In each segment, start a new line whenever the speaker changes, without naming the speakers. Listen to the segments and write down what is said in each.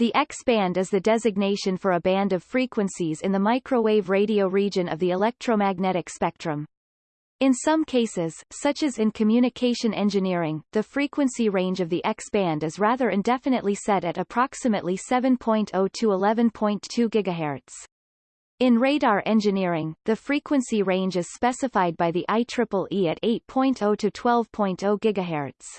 The X-band is the designation for a band of frequencies in the microwave radio region of the electromagnetic spectrum. In some cases, such as in communication engineering, the frequency range of the X-band is rather indefinitely set at approximately 7.0 to 11.2 GHz. In radar engineering, the frequency range is specified by the IEEE at 8.0 to 12.0 GHz.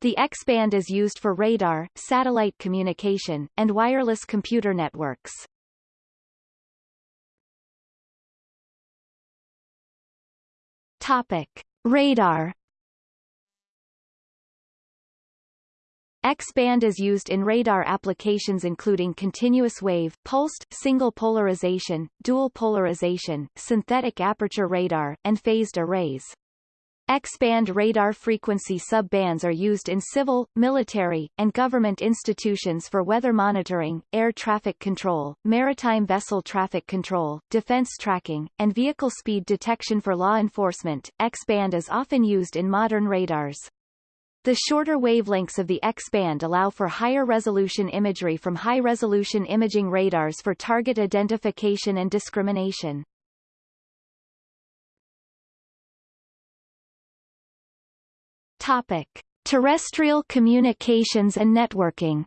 The X-band is used for radar, satellite communication, and wireless computer networks. Topic. Radar X-band is used in radar applications including continuous wave, pulsed, single polarization, dual polarization, synthetic aperture radar, and phased arrays. X-band radar frequency sub-bands are used in civil, military, and government institutions for weather monitoring, air traffic control, maritime vessel traffic control, defense tracking, and vehicle speed detection for law enforcement. X-band is often used in modern radars. The shorter wavelengths of the X-band allow for higher resolution imagery from high-resolution imaging radars for target identification and discrimination. Topic. Terrestrial communications and networking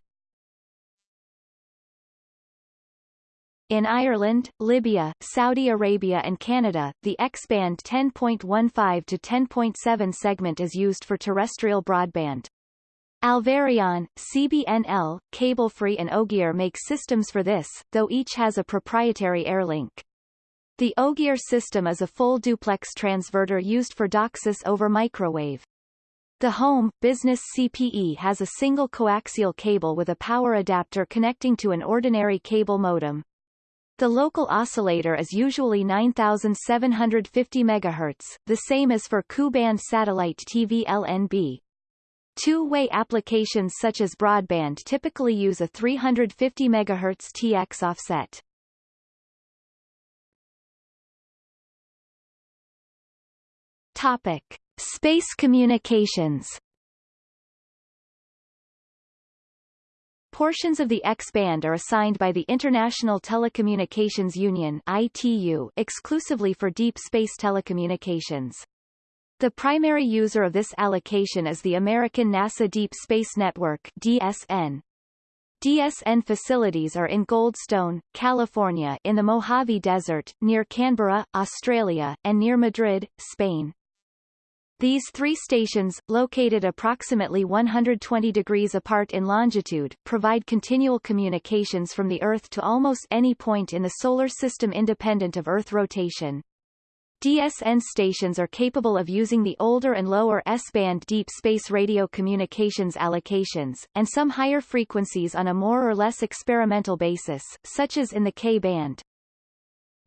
In Ireland, Libya, Saudi Arabia and Canada, the X-band 10.15 to 10.7 segment is used for terrestrial broadband. Alvarion, CBNL, Cablefree and Ogier make systems for this, though each has a proprietary airlink. The Ogier system is a full duplex transverter used for DOCSIS over microwave. The home, business CPE has a single coaxial cable with a power adapter connecting to an ordinary cable modem. The local oscillator is usually 9750 MHz, the same as for Ku-band satellite TV LNB. Two-way applications such as broadband typically use a 350 MHz TX offset. Topic. Space communications Portions of the X-band are assigned by the International Telecommunications Union ITU exclusively for deep space telecommunications. The primary user of this allocation is the American NASA Deep Space Network DSN. DSN facilities are in Goldstone, California in the Mojave Desert, near Canberra, Australia, and near Madrid, Spain. These three stations, located approximately 120 degrees apart in longitude, provide continual communications from the Earth to almost any point in the Solar System independent of Earth rotation. DSN stations are capable of using the older and lower S-band deep space radio communications allocations, and some higher frequencies on a more or less experimental basis, such as in the K-band.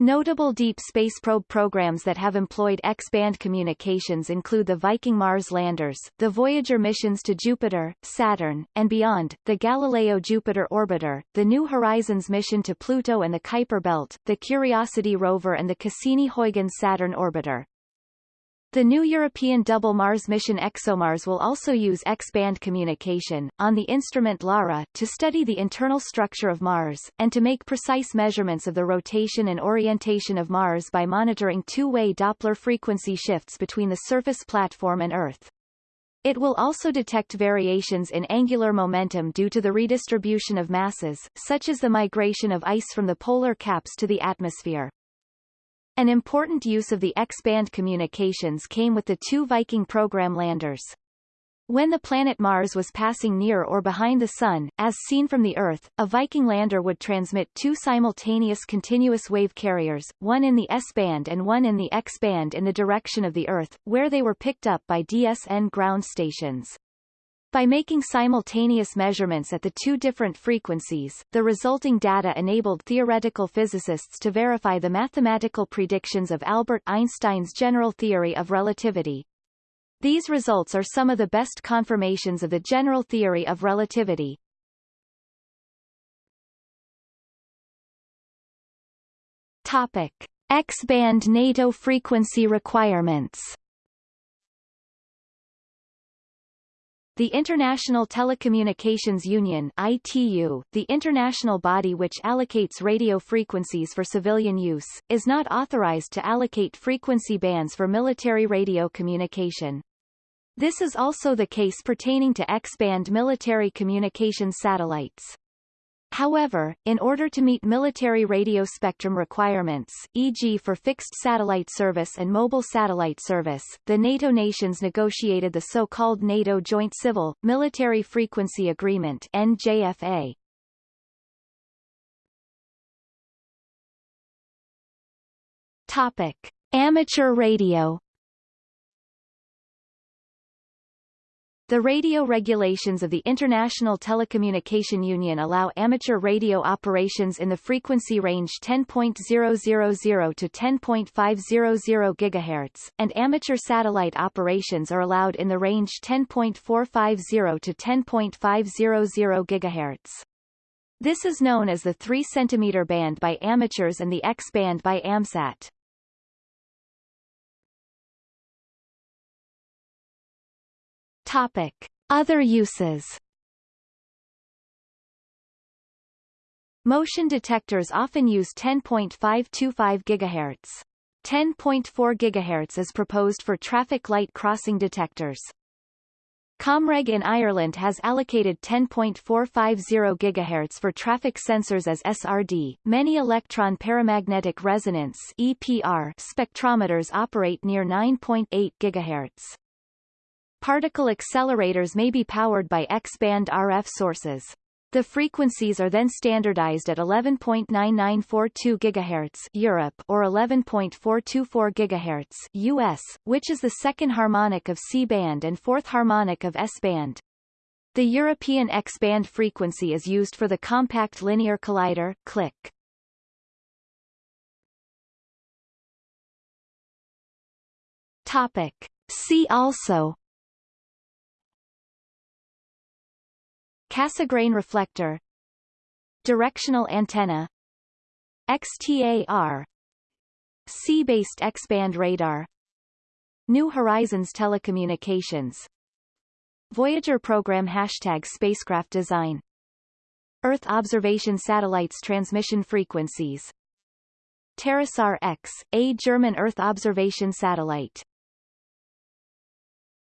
Notable deep space probe programs that have employed X-band communications include the Viking Mars landers, the Voyager missions to Jupiter, Saturn, and beyond, the Galileo Jupiter orbiter, the New Horizons mission to Pluto and the Kuiper belt, the Curiosity rover and the Cassini-Huygens Saturn orbiter. The new European Double Mars mission ExoMars will also use X-band communication, on the instrument LARA, to study the internal structure of Mars, and to make precise measurements of the rotation and orientation of Mars by monitoring two-way Doppler frequency shifts between the surface platform and Earth. It will also detect variations in angular momentum due to the redistribution of masses, such as the migration of ice from the polar caps to the atmosphere. An important use of the X-band communications came with the two Viking program landers. When the planet Mars was passing near or behind the Sun, as seen from the Earth, a Viking lander would transmit two simultaneous continuous wave carriers, one in the S-band and one in the X-band in the direction of the Earth, where they were picked up by DSN ground stations. By making simultaneous measurements at the two different frequencies, the resulting data enabled theoretical physicists to verify the mathematical predictions of Albert Einstein's general theory of relativity. These results are some of the best confirmations of the general theory of relativity. Topic. X-band NATO frequency requirements The International Telecommunications Union ITU, the international body which allocates radio frequencies for civilian use, is not authorized to allocate frequency bands for military radio communication. This is also the case pertaining to X-band military communication satellites. However, in order to meet military radio spectrum requirements, e.g. for fixed satellite service and mobile satellite service, the NATO nations negotiated the so-called NATO Joint Civil, Military Frequency Agreement NJFA. Topic. Amateur radio The radio regulations of the International Telecommunication Union allow amateur radio operations in the frequency range 10.000 to 10.500 GHz, and amateur satellite operations are allowed in the range 10.450 to 10.500 GHz. This is known as the 3 cm band by amateurs and the X band by AMSAT. Topic. Other uses Motion detectors often use 10.525 GHz. 10.4 GHz is proposed for traffic light crossing detectors. Comreg in Ireland has allocated 10.450 GHz for traffic sensors as SRD. Many electron paramagnetic resonance EPR spectrometers operate near 9.8 GHz. Particle accelerators may be powered by X-band RF sources. The frequencies are then standardized at 11.9942 GHz Europe or 11.424 GHz US, which is the second harmonic of C-band and fourth harmonic of S-band. The European X-band frequency is used for the Compact Linear Collider CLIC. Topic. See also Cassegrain reflector. Directional antenna. XTAR Sea-based X-band radar. New Horizons Telecommunications. Voyager program Hashtag spacecraft design. Earth observation satellites transmission frequencies. TerraSAR X, a German Earth observation satellite